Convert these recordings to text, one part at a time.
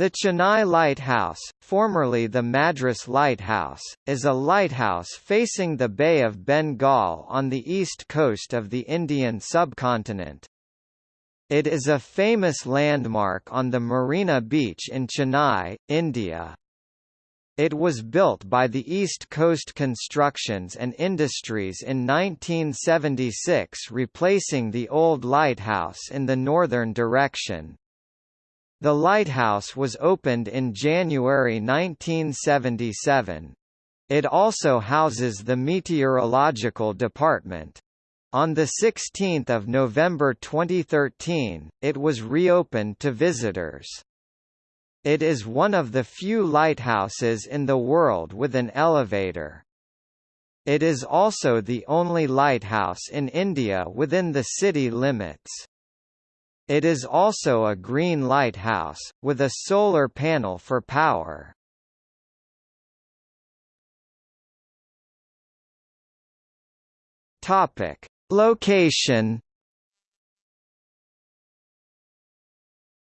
The Chennai Lighthouse, formerly the Madras Lighthouse, is a lighthouse facing the Bay of Bengal on the east coast of the Indian subcontinent. It is a famous landmark on the Marina Beach in Chennai, India. It was built by the East Coast Constructions and Industries in 1976 replacing the old lighthouse in the northern direction. The lighthouse was opened in January 1977. It also houses the meteorological department. On 16 November 2013, it was reopened to visitors. It is one of the few lighthouses in the world with an elevator. It is also the only lighthouse in India within the city limits. It is also a green lighthouse, with a solar panel for power. Topic. Location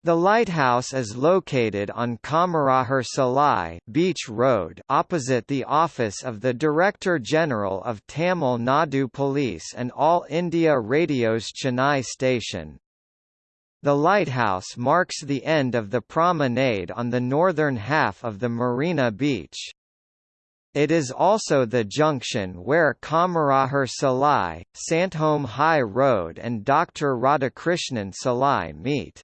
The lighthouse is located on Kamarajar Salai Beach Road opposite the office of the Director General of Tamil Nadu Police and All India Radio's Chennai station. The lighthouse marks the end of the promenade on the northern half of the Marina Beach. It is also the junction where Kamarajar Salai, Santhome High Road and Dr. Radhakrishnan Salai meet.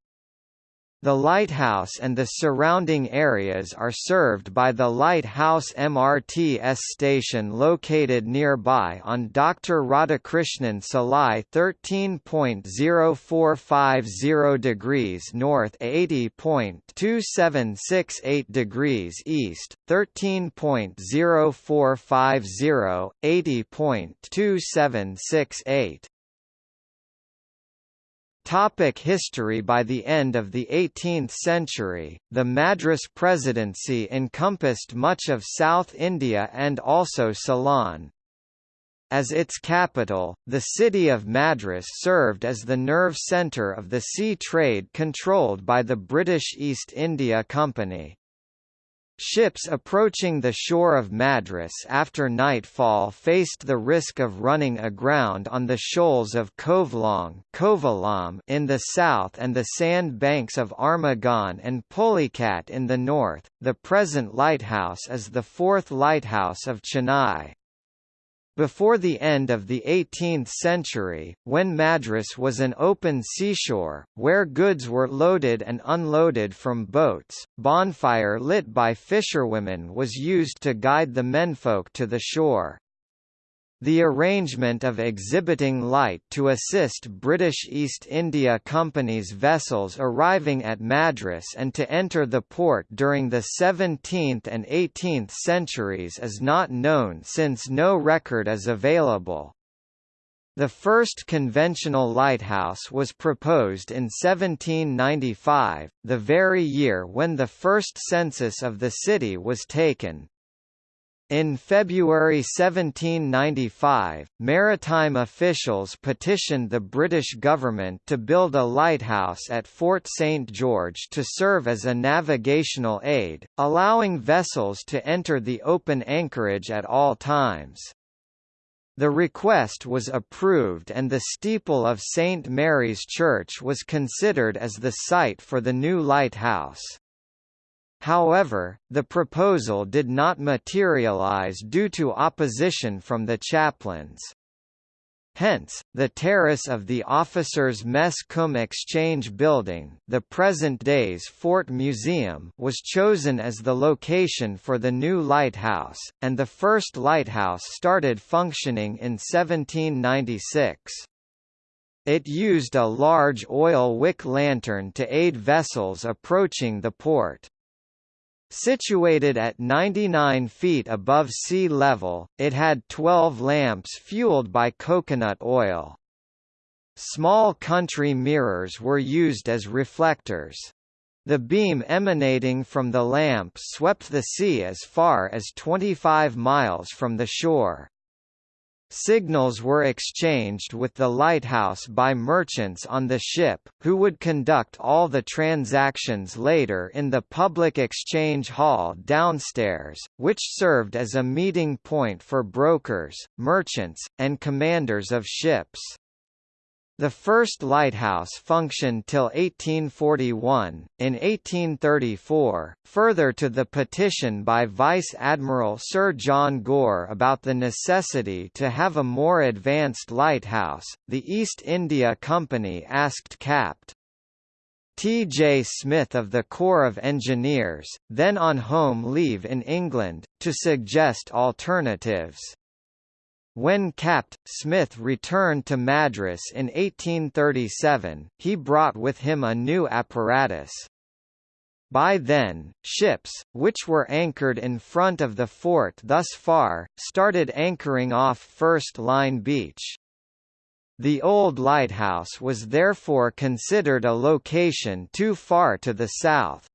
The lighthouse and the surrounding areas are served by the Lighthouse MRTS station located nearby on Dr. Radhakrishnan Salai 13.0450 degrees north 80.2768 degrees east, 13.0450, 80.2768. Topic history By the end of the 18th century, the Madras Presidency encompassed much of South India and also Ceylon. As its capital, the city of Madras served as the nerve centre of the sea trade controlled by the British East India Company. Ships approaching the shore of Madras after nightfall faced the risk of running aground on the shoals of Kovalam in the south and the sand banks of Armagon and Pulicat in the north. The present lighthouse is the fourth lighthouse of Chennai. Before the end of the 18th century, when Madras was an open seashore, where goods were loaded and unloaded from boats, bonfire lit by fisherwomen was used to guide the menfolk to the shore. The arrangement of exhibiting light to assist British East India Company's vessels arriving at Madras and to enter the port during the 17th and 18th centuries is not known since no record is available. The first conventional lighthouse was proposed in 1795, the very year when the first census of the city was taken. In February 1795, maritime officials petitioned the British government to build a lighthouse at Fort St George to serve as a navigational aid, allowing vessels to enter the open anchorage at all times. The request was approved and the steeple of St Mary's Church was considered as the site for the new lighthouse. However, the proposal did not materialize due to opposition from the chaplains. Hence, the terrace of the Officers' Mess Cum Exchange Building the present day's Fort Museum was chosen as the location for the new lighthouse, and the first lighthouse started functioning in 1796. It used a large oil wick lantern to aid vessels approaching the port. Situated at 99 feet above sea level, it had 12 lamps fueled by coconut oil. Small country mirrors were used as reflectors. The beam emanating from the lamp swept the sea as far as 25 miles from the shore. Signals were exchanged with the lighthouse by merchants on the ship, who would conduct all the transactions later in the public exchange hall downstairs, which served as a meeting point for brokers, merchants, and commanders of ships. The first lighthouse functioned till 1841. In 1834, further to the petition by Vice Admiral Sir John Gore about the necessity to have a more advanced lighthouse, the East India Company asked Capt. T. J. Smith of the Corps of Engineers, then on home leave in England, to suggest alternatives. When Capt. Smith returned to Madras in 1837, he brought with him a new apparatus. By then, ships, which were anchored in front of the fort thus far, started anchoring off First Line Beach. The old lighthouse was therefore considered a location too far to the south.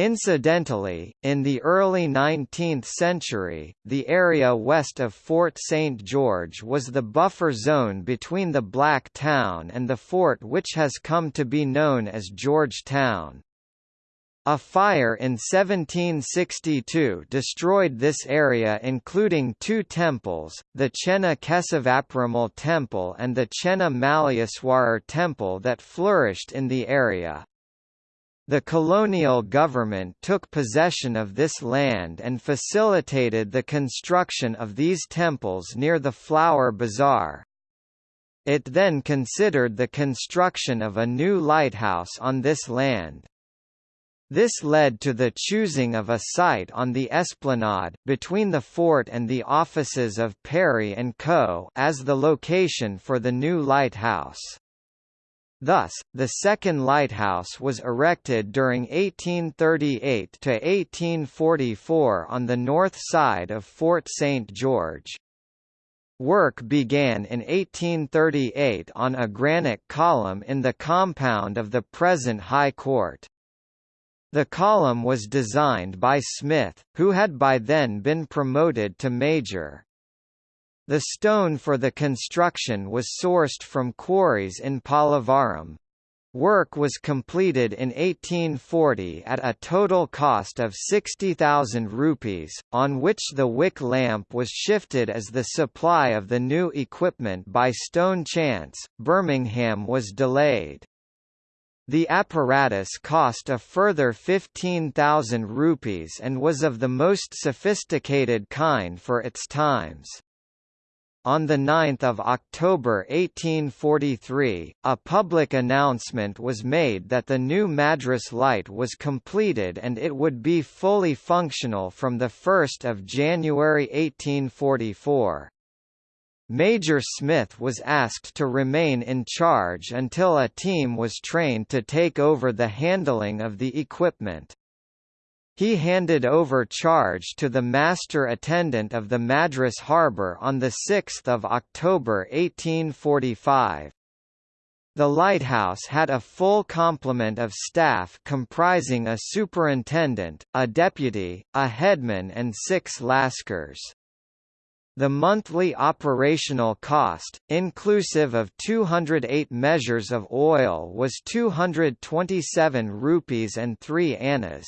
Incidentally, in the early 19th century, the area west of Fort St. George was the buffer zone between the Black Town and the fort which has come to be known as Georgetown. A fire in 1762 destroyed this area including two temples, the Chenna Kesavaperumal temple and the Chenna Malleeswarar temple that flourished in the area. The colonial government took possession of this land and facilitated the construction of these temples near the Flower Bazaar. It then considered the construction of a new lighthouse on this land. This led to the choosing of a site on the esplanade, between the fort and the offices of Perry & Co. as the location for the new lighthouse. Thus, the second lighthouse was erected during 1838 to 1844 on the north side of Fort St. George. Work began in 1838 on a granite column in the compound of the present High Court. The column was designed by Smith, who had by then been promoted to major. The stone for the construction was sourced from quarries in Pallavaram. Work was completed in 1840 at a total cost of 60,000 rupees, on which the wick lamp was shifted as the supply of the new equipment by stone chance. Birmingham was delayed. The apparatus cost a further 15,000 rupees and was of the most sophisticated kind for its times. On 9 October 1843, a public announcement was made that the new Madras Light was completed and it would be fully functional from 1 January 1844. Major Smith was asked to remain in charge until a team was trained to take over the handling of the equipment. He handed over charge to the master attendant of the Madras harbour on 6 October 1845. The lighthouse had a full complement of staff comprising a superintendent, a deputy, a headman and six lascars. The monthly operational cost, inclusive of 208 measures of oil was 227 rupees and 3 annas.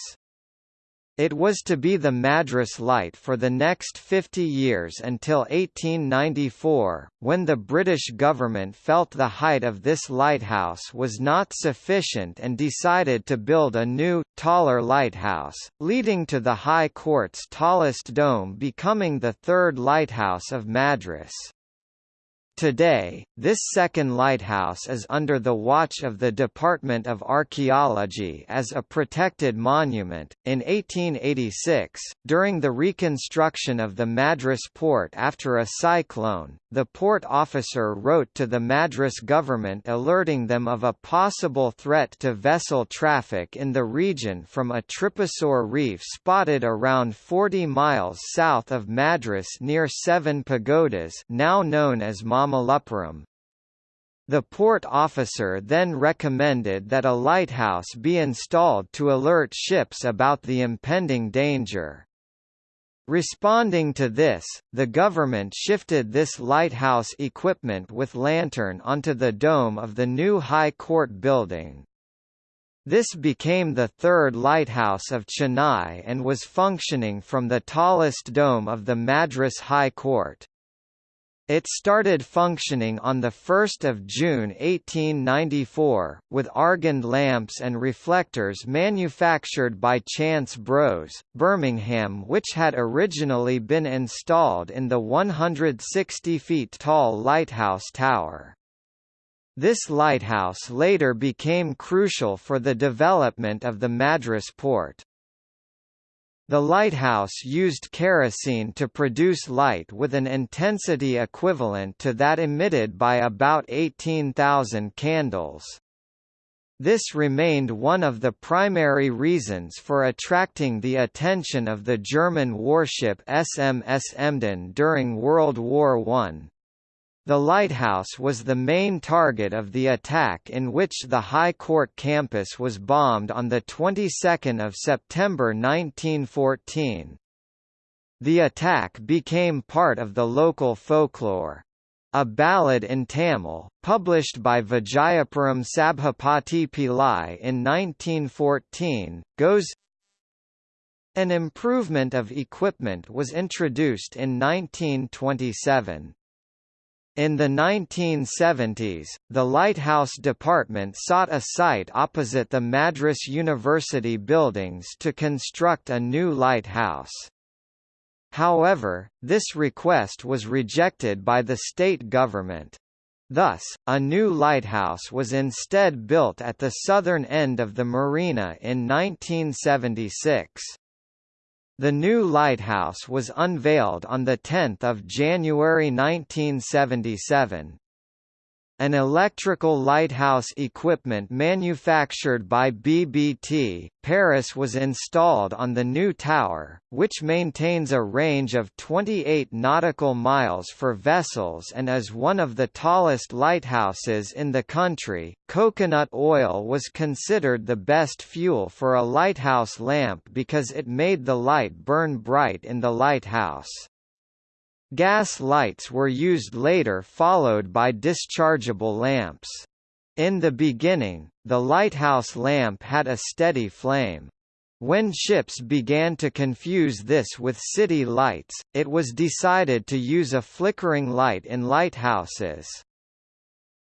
It was to be the Madras Light for the next 50 years until 1894, when the British government felt the height of this lighthouse was not sufficient and decided to build a new, taller lighthouse, leading to the High Court's tallest dome becoming the third lighthouse of Madras. Today, this second lighthouse is under the watch of the Department of Archaeology as a protected monument. In 1886, during the reconstruction of the Madras port after a cyclone, the port officer wrote to the Madras government alerting them of a possible threat to vessel traffic in the region from a tryposaur reef spotted around 40 miles south of Madras near Seven Pagodas now known as Mama Mamallapuram. The port officer then recommended that a lighthouse be installed to alert ships about the impending danger. Responding to this, the government shifted this lighthouse equipment with lantern onto the dome of the new High Court building. This became the third lighthouse of Chennai and was functioning from the tallest dome of the Madras High Court. It started functioning on 1 June 1894, with argand lamps and reflectors manufactured by Chance Bros, Birmingham which had originally been installed in the 160 feet tall lighthouse tower. This lighthouse later became crucial for the development of the Madras port. The lighthouse used kerosene to produce light with an intensity equivalent to that emitted by about 18,000 candles. This remained one of the primary reasons for attracting the attention of the German warship SMS Emden during World War I. The lighthouse was the main target of the attack in which the High Court campus was bombed on the 22nd of September 1914. The attack became part of the local folklore. A ballad in Tamil, published by Vijayapuram Sabhapati Pillai in 1914, goes An improvement of equipment was introduced in 1927. In the 1970s, the Lighthouse Department sought a site opposite the Madras University buildings to construct a new lighthouse. However, this request was rejected by the state government. Thus, a new lighthouse was instead built at the southern end of the marina in 1976. The new lighthouse was unveiled on 10 January 1977. An electrical lighthouse equipment manufactured by BBT, Paris was installed on the new tower, which maintains a range of 28 nautical miles for vessels and is one of the tallest lighthouses in the country. Coconut oil was considered the best fuel for a lighthouse lamp because it made the light burn bright in the lighthouse. Gas lights were used later followed by dischargeable lamps. In the beginning, the lighthouse lamp had a steady flame. When ships began to confuse this with city lights, it was decided to use a flickering light in lighthouses.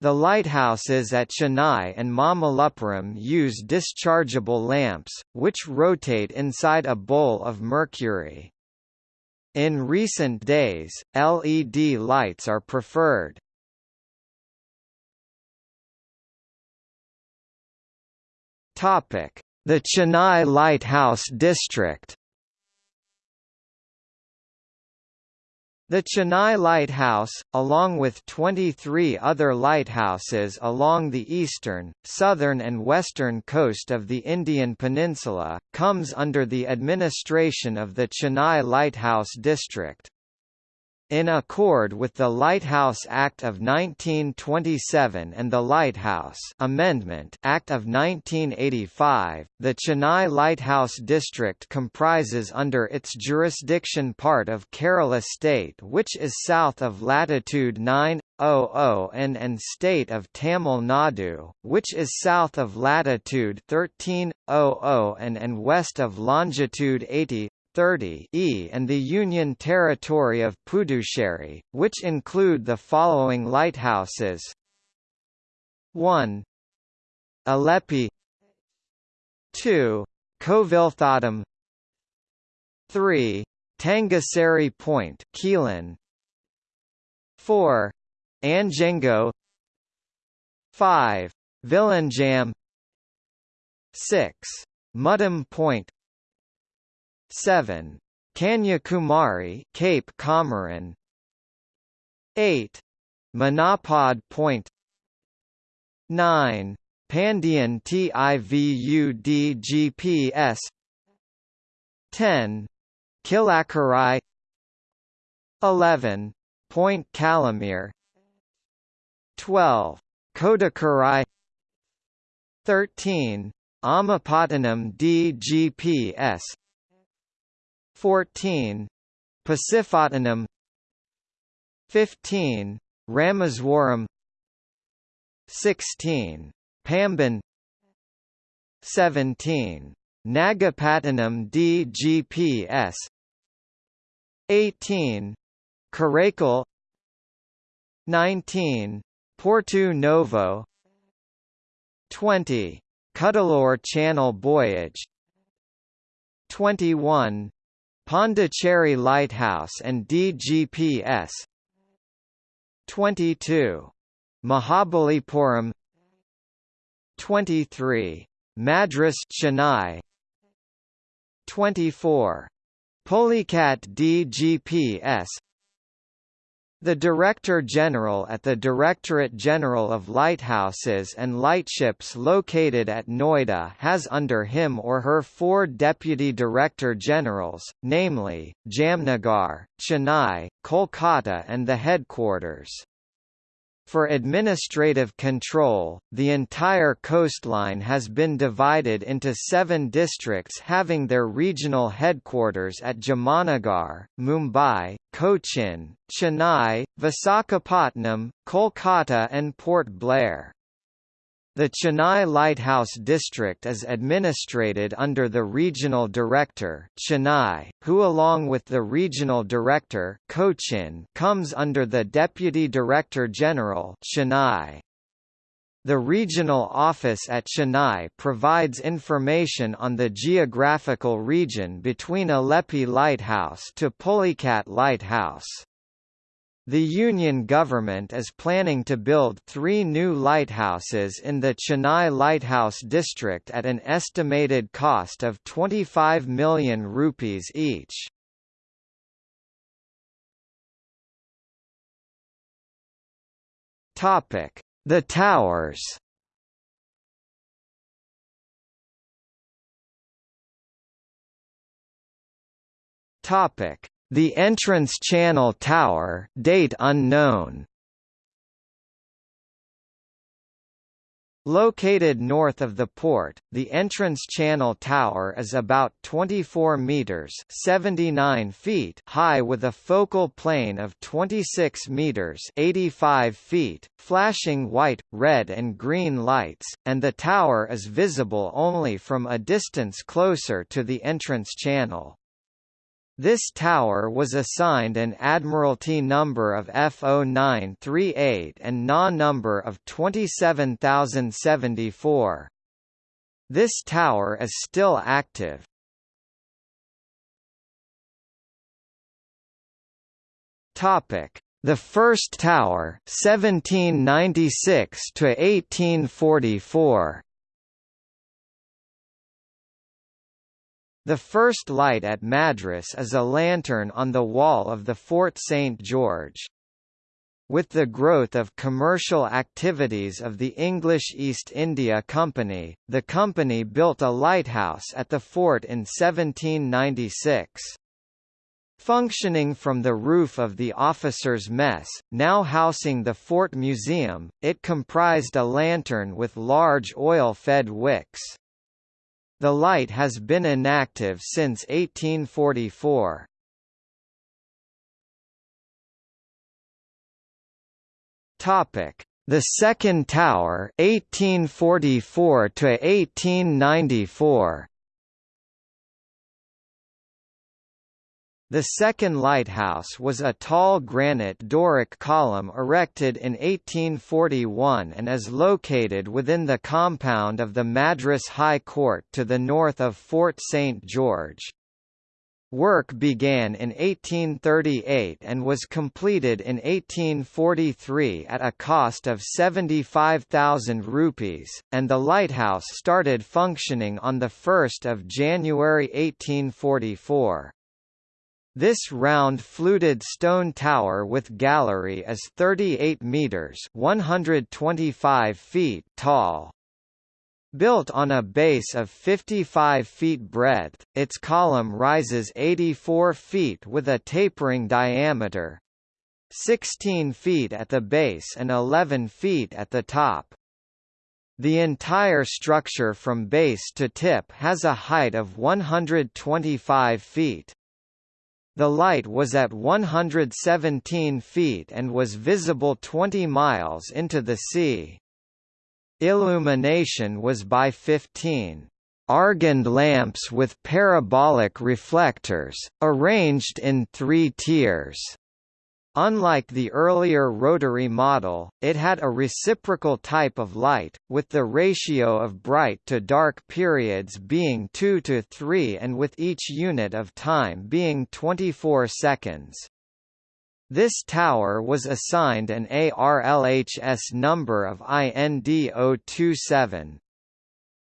The lighthouses at Chennai and Mamallapuram use dischargeable lamps, which rotate inside a bowl of mercury. In recent days, LED lights are preferred. The Chennai Lighthouse District The Chennai Lighthouse, along with 23 other lighthouses along the eastern, southern and western coast of the Indian peninsula, comes under the administration of the Chennai Lighthouse District. In accord with the Lighthouse Act of 1927 and the Lighthouse Amendment Act of 1985, the Chennai Lighthouse District comprises under its jurisdiction part of Kerala state which is south of latitude 900 N and state of Tamil Nadu, which is south of latitude 1300 N and west of longitude 80 30 e and the Union Territory of Puducherry, which include the following lighthouses 1. Alleppey 2. Kovilthatam 3. Tangassery Point Keelan 4. Anjengo 5. Vizhinjam 6. Muttom Point 7. Kanyakumari Cape Comorin 8. Manapad Point 9. Pandian TIVUDGPS 10. Kilakarai 11. Point Calimere 12. Kodakarai 13. Amapattanam DGPS 14 Pasiphatnam 15 Rameswaram 16 Pamban 17 Nagapattinam DGPS 18 Karaikal 19 Porto Novo 20 Cuddalore Channel Voyage 21 Pondicherry Lighthouse and DGPS 22 Mahabalipuram 23 Madras Chennai 24 Pulicat DGPS the Director General at the Directorate General of Lighthouses and Lightships located at Noida has under him or her four Deputy Director Generals, namely, Jamnagar, Chennai, Kolkata and the headquarters. For administrative control, the entire coastline has been divided into seven districts having their regional headquarters at Jamnagar, Mumbai, Cochin, Chennai, Visakhapatnam, Kolkata and Port Blair. The Chennai Lighthouse District is administrated under the Regional Director Chennai, who along with the Regional Director Cochin comes under the Deputy Director General Chennai. The regional office at Chennai provides information on the geographical region between Alleppey Lighthouse to Pulicat Lighthouse. The Union government is planning to build three new lighthouses in the Chennai Lighthouse District at an estimated cost of 25 million rupees each. The towers Topic the entrance channel tower date unknown. Located north of the port, the entrance channel tower is about 24 meters (79 feet) high with a focal plane of 26 meters (85 feet), flashing white, red and green lights, and the tower is visible only from a distance closer to the entrance channel. This tower was assigned an Admiralty number of F0938 and NA number of 27074. This tower is still active. Topic: The first tower, 1796 to 1844. The first light at Madras is a lantern on the wall of the Fort St. George. With the growth of commercial activities of the English East India Company, the company built a lighthouse at the fort in 1796. Functioning from the roof of the officers' mess, now housing the Fort Museum, it comprised a lantern with large oil-fed wicks. The light has been inactive since 1844. Topic: The second tower, 1844 to 1894. The second lighthouse was a tall granite Doric column erected in 1841 and is located within the compound of the Madras High Court to the north of Fort St. George. Work began in 1838 and was completed in 1843 at a cost of 75,000 rupees, and the lighthouse started functioning on 1 January 1844. This round fluted stone tower with gallery is 38 meters (125 feet) tall. Built on a base of 55 feet breadth, its column rises 84 feet with a tapering diameter 16 feet at the base and 11 feet at the top. The entire structure from base to tip has a height of 125 feet. The light was at 117 feet and was visible 20 miles into the sea. Illumination was by 15 Argand lamps with parabolic reflectors, arranged in three tiers. Unlike the earlier rotary model, it had a reciprocal type of light, with the ratio of bright to dark periods being 2 to 3 and with each unit of time being 24 seconds. This tower was assigned an ARLHS number of IND027.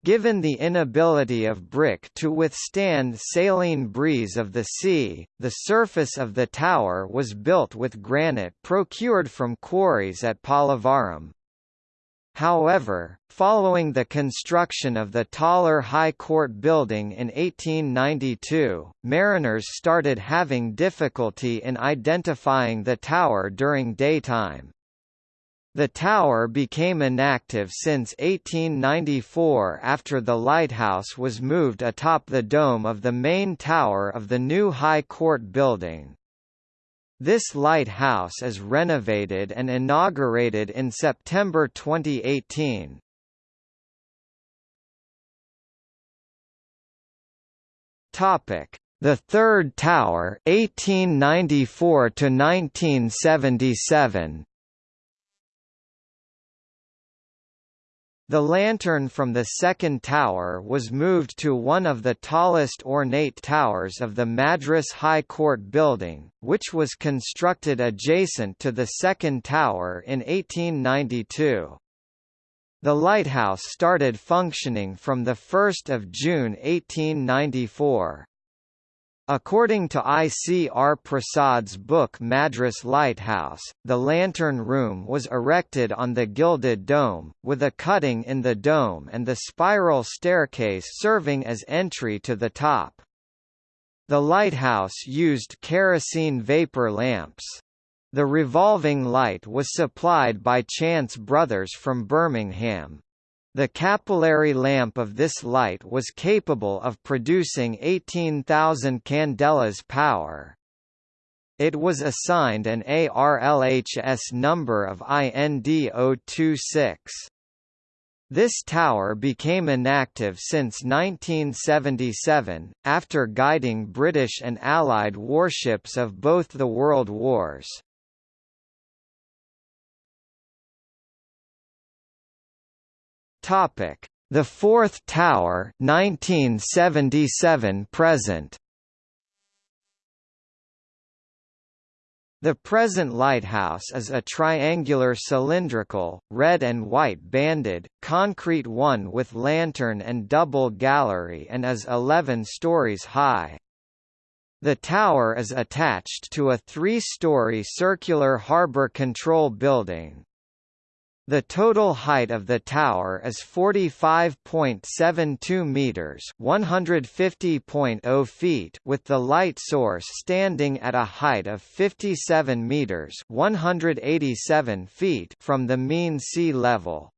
Given the inability of brick to withstand saline breeze of the sea, the surface of the tower was built with granite procured from quarries at Pallavaram. However, following the construction of the taller High Court building in 1892, mariners started having difficulty in identifying the tower during daytime. The tower became inactive since 1894 after the lighthouse was moved atop the dome of the main tower of the new High Court building. This lighthouse is renovated and inaugurated in September 2018. Topic: The Third Tower 1894 to 1977. The lantern from the second tower was moved to one of the tallest ornate towers of the Madras High Court building, which was constructed adjacent to the second tower in 1892. The lighthouse started functioning from 1 June 1894. According to I. C. R. Prasad's book Madras Lighthouse, the lantern room was erected on the gilded dome, with a cutting in the dome and the spiral staircase serving as entry to the top. The lighthouse used kerosene vapor lamps. The revolving light was supplied by Chance Brothers from Birmingham. The capillary lamp of this light was capable of producing 18,000 candelas power. It was assigned an ARLHS number of IND026. This tower became inactive since 1977, after guiding British and Allied warships of both the World Wars. Topic: The Fourth Tower, 1977 present. The present lighthouse is a triangular cylindrical, red and white banded, concrete one with lantern and double gallery and is 11 stories high. The tower is attached to a three-story circular harbour control building. The total height of the tower is 45.72 meters, 150.0 feet, with the light source standing at a height of 57 meters, 187 feet from the mean sea level.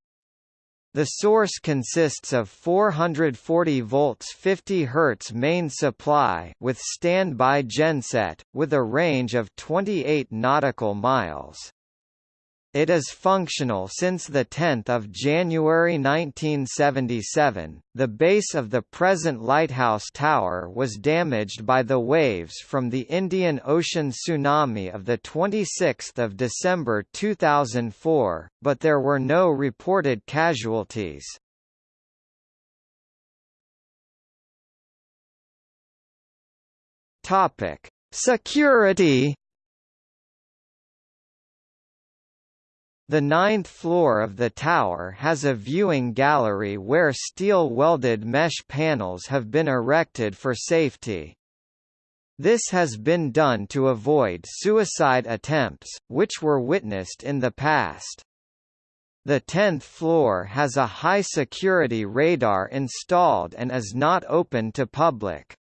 The source consists of 440 volts 50 Hz main supply with standby genset, with a range of 28 nautical miles. It is functional since 10 January 1977. The base of the present lighthouse tower was damaged by the waves from the Indian Ocean tsunami of 26 December 2004, but there were no reported casualties. Security The ninth floor of the tower has a viewing gallery where steel-welded mesh panels have been erected for safety. This has been done to avoid suicide attempts, which were witnessed in the past. The 10th floor has a high-security radar installed and is not open to public.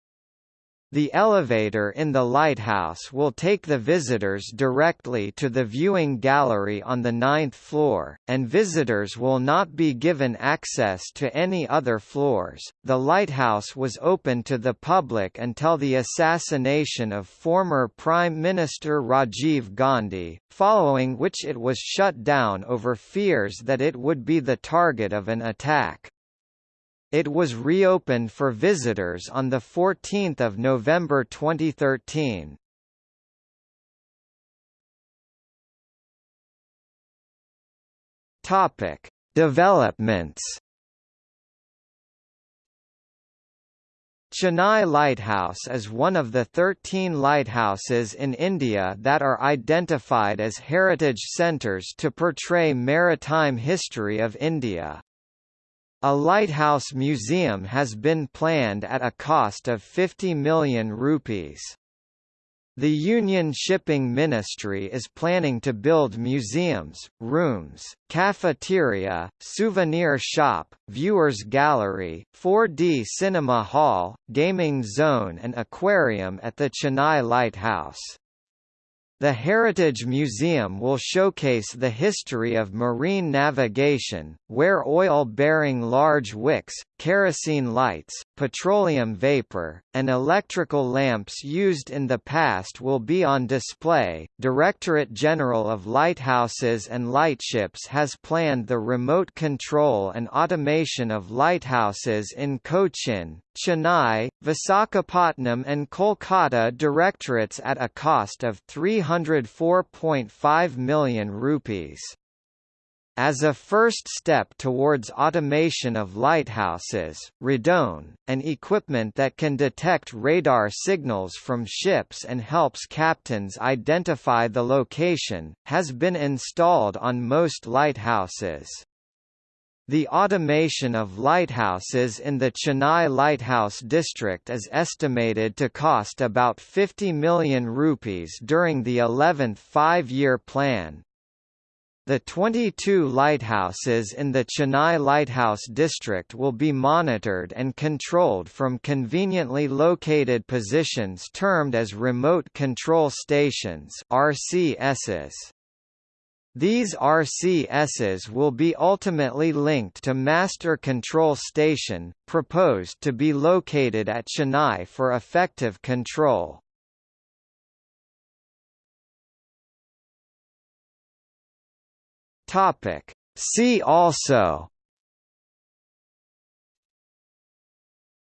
The elevator in the lighthouse will take the visitors directly to the viewing gallery on the ninth floor, and visitors will not be given access to any other floors. The lighthouse was open to the public until the assassination of former Prime Minister Rajiv Gandhi, following which it was shut down over fears that it would be the target of an attack. It was reopened for visitors on 14 November 2013. Topic: Developments. Chennai Lighthouse is one of the 13 lighthouses in India that are identified as heritage centres to portray maritime history of India. A lighthouse museum has been planned at a cost of 50 million rupees. The Union Shipping Ministry is planning to build museums, rooms, cafeteria, souvenir shop, viewers gallery, 4D cinema hall, gaming zone and aquarium at the Chennai Lighthouse. The Heritage Museum will showcase the history of marine navigation, where oil-bearing large wicks, kerosene lights, petroleum vapor, and electrical lamps used in the past will be on display. Directorate General of Lighthouses and Lightships has planned the remote control and automation of lighthouses in Cochin, Chennai, Visakhapatnam and Kolkata directorates at a cost of 304.5 million rupees. As a first step towards automation of lighthouses, radone, an equipment that can detect radar signals from ships and helps captains identify the location, has been installed on most lighthouses. The automation of lighthouses in the Chennai Lighthouse District is estimated to cost about 50 million rupees during the 11th five-year plan, the 22 lighthouses in the Chennai Lighthouse District will be monitored and controlled from conveniently located positions termed as Remote Control Stations RCSs. These RCSs will be ultimately linked to Master Control Station, proposed to be located at Chennai for effective control. Topic. See also.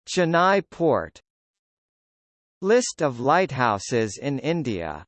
Chennai Port. List of lighthouses in India